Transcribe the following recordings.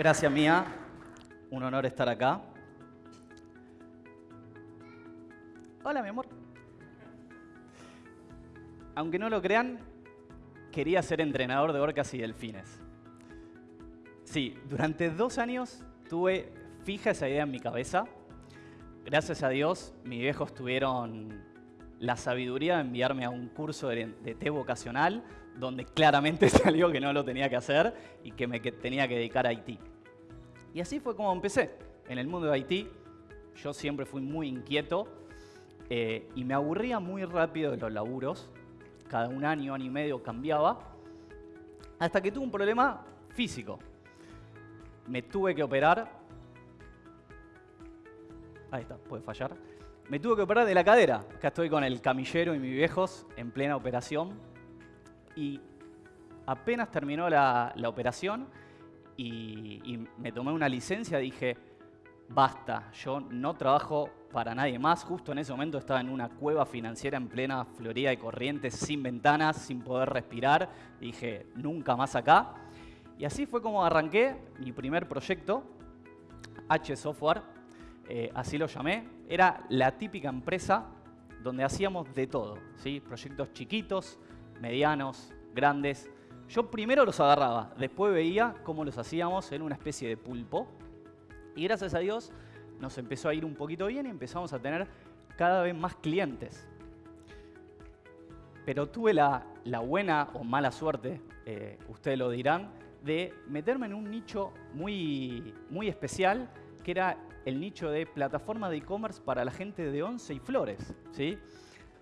Gracias, Mía. Un honor estar acá. Hola, mi amor. Aunque no lo crean, quería ser entrenador de orcas y delfines. Sí, durante dos años tuve fija esa idea en mi cabeza. Gracias a Dios, mis viejos tuvieron la sabiduría de enviarme a un curso de, de té vocacional, donde claramente salió que no lo tenía que hacer y que me tenía que dedicar a Haití. Y así fue como empecé. En el mundo de Haití, yo siempre fui muy inquieto eh, y me aburría muy rápido de los laburos. Cada un año, año y medio cambiaba. Hasta que tuve un problema físico. Me tuve que operar. Ahí está, puede fallar. Me tuve que operar de la cadera. Acá estoy con el camillero y mis viejos en plena operación. Y apenas terminó la, la operación y, me tomé una licencia, dije, basta, yo no trabajo para nadie más. Justo en ese momento estaba en una cueva financiera en plena Florida de Corrientes, sin ventanas, sin poder respirar. Dije, nunca más acá. Y así fue como arranqué mi primer proyecto, H Software, eh, así lo llamé. Era la típica empresa donde hacíamos de todo, ¿sí? proyectos chiquitos, medianos, grandes. Yo primero los agarraba, después veía cómo los hacíamos en una especie de pulpo. Y gracias a Dios nos empezó a ir un poquito bien y empezamos a tener cada vez más clientes. Pero tuve la, buena o mala suerte, eh, ustedes lo dirán, de meterme en un nicho muy, muy especial, que era el nicho de plataforma de e-commerce para la gente de Once y Flores, ¿sí?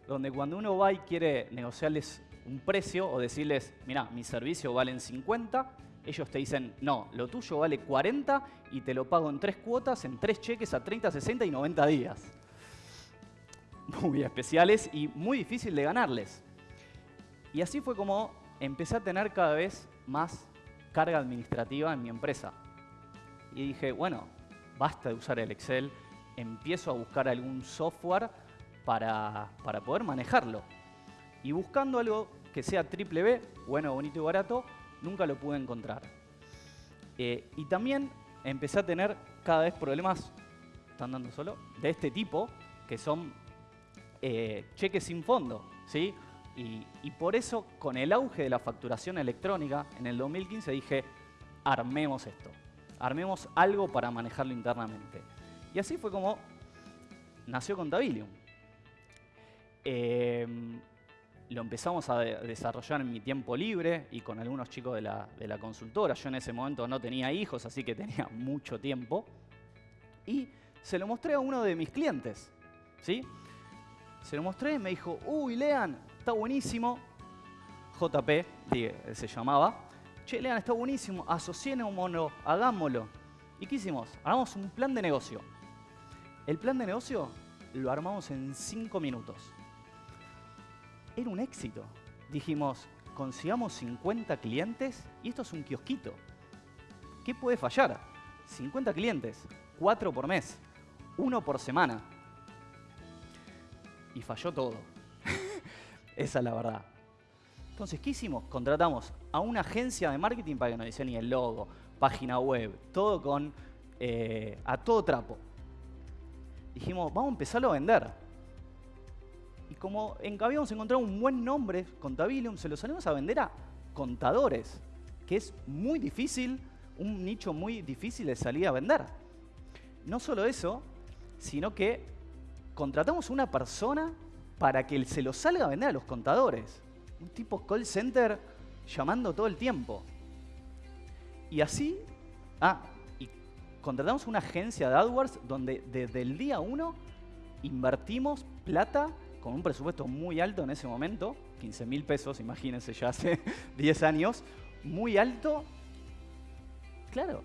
Donde cuando uno va y quiere negociarles un precio o decirles, mira, mi servicio valen 50, ellos te dicen, no, lo tuyo vale 40 y te lo pago en tres cuotas, en tres cheques a 30, 60 y 90 días. Muy especiales y muy difícil de ganarles. Y así fue como empecé a tener cada vez más carga administrativa en mi empresa. Y dije, bueno, basta de usar el Excel, empiezo a buscar algún software para, para poder manejarlo. Y buscando algo que sea triple B, bueno, bonito y barato, nunca lo pude encontrar. Eh, y también empecé a tener cada vez problemas, ¿están dando solo? De este tipo, que son eh, cheques sin fondo, ¿sí? Y, por eso, con el auge de la facturación electrónica, en el 2015 dije, armemos esto, armemos algo para manejarlo internamente. Y así fue como nació Contabilium. Eh, lo empezamos a desarrollar en mi tiempo libre y con algunos chicos de la, de la, consultora. Yo en ese momento no tenía hijos, así que tenía mucho tiempo. Y se lo mostré a uno de mis clientes. ¿sí? Se lo mostré y me dijo, uy, Lean, está buenísimo. JP se llamaba. Che, Lean, está buenísimo, asociémonos, hagámoslo. ¿Y qué hicimos? Hagamos un plan de negocio. El plan de negocio lo armamos en cinco minutos era un éxito. Dijimos, consigamos 50 clientes y esto es un kiosquito. ¿Qué puede fallar? 50 clientes, 4 por mes, 1 por semana. Y falló todo. Esa es la verdad. Entonces, ¿qué hicimos? Contratamos a una agencia de marketing para que nos diseñe el logo, página web, todo con eh, a todo trapo. Dijimos, vamos a empezarlo a vender. Como en, habíamos encontrado un buen nombre, Contabilium, se lo salimos a vender a contadores, que es muy difícil, un nicho muy difícil de salir a vender. No solo eso, sino que contratamos una persona para que se lo salga a vender a los contadores. Un tipo call center llamando todo el tiempo. Y así, ah, y contratamos una agencia de AdWords donde desde el día uno invertimos plata con un presupuesto muy alto en ese momento, 15 mil pesos, imagínense, ya hace 10 años, muy alto. Claro,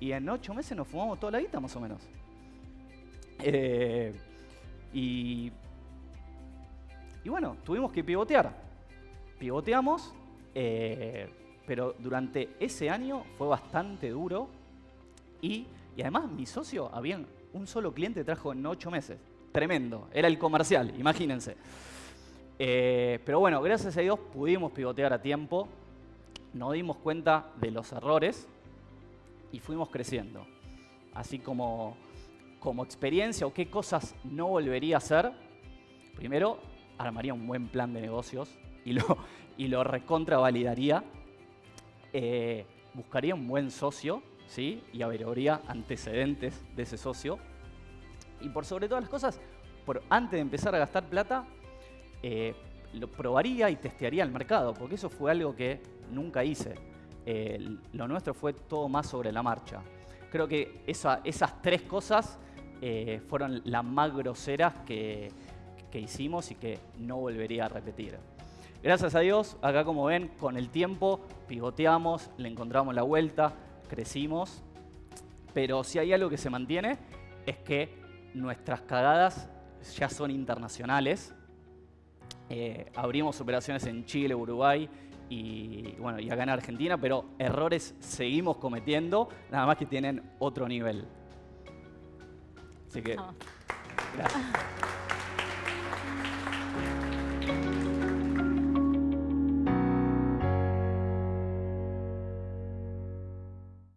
y en 8 meses nos fumamos toda la guita más o menos. Eh, y, y bueno, tuvimos que pivotear. Pivoteamos, eh, pero durante ese año fue bastante duro y, y además mi socio, había un solo cliente trajo en 8 meses tremendo. Era el comercial, imagínense. Eh, pero bueno, gracias a Dios pudimos pivotear a tiempo, nos dimos cuenta de los errores y fuimos creciendo. Así como, como experiencia o qué cosas no volvería a hacer, primero armaría un buen plan de negocios y lo, y lo recontravalidaría. Eh, buscaría un buen socio ¿sí? y averiguaría antecedentes de ese socio. Y por sobre todas las cosas, antes de empezar a gastar plata, eh, lo probaría y testearía el mercado, porque eso fue algo que nunca hice. lo nuestro fue todo más sobre la marcha. Creo que esas tres cosas eh, fueron las más groseras que, que hicimos y que no volvería a repetir. Gracias a Dios, acá como ven, con el tiempo pivoteamos, le encontramos la vuelta, crecimos, pero si hay algo que se mantiene es que nuestras cagadas ya son internacionales. Eh, abrimos operaciones en Chile, Uruguay y, bueno, y acá en Argentina, pero errores seguimos cometiendo, nada más que tienen otro nivel. Así que, gracias.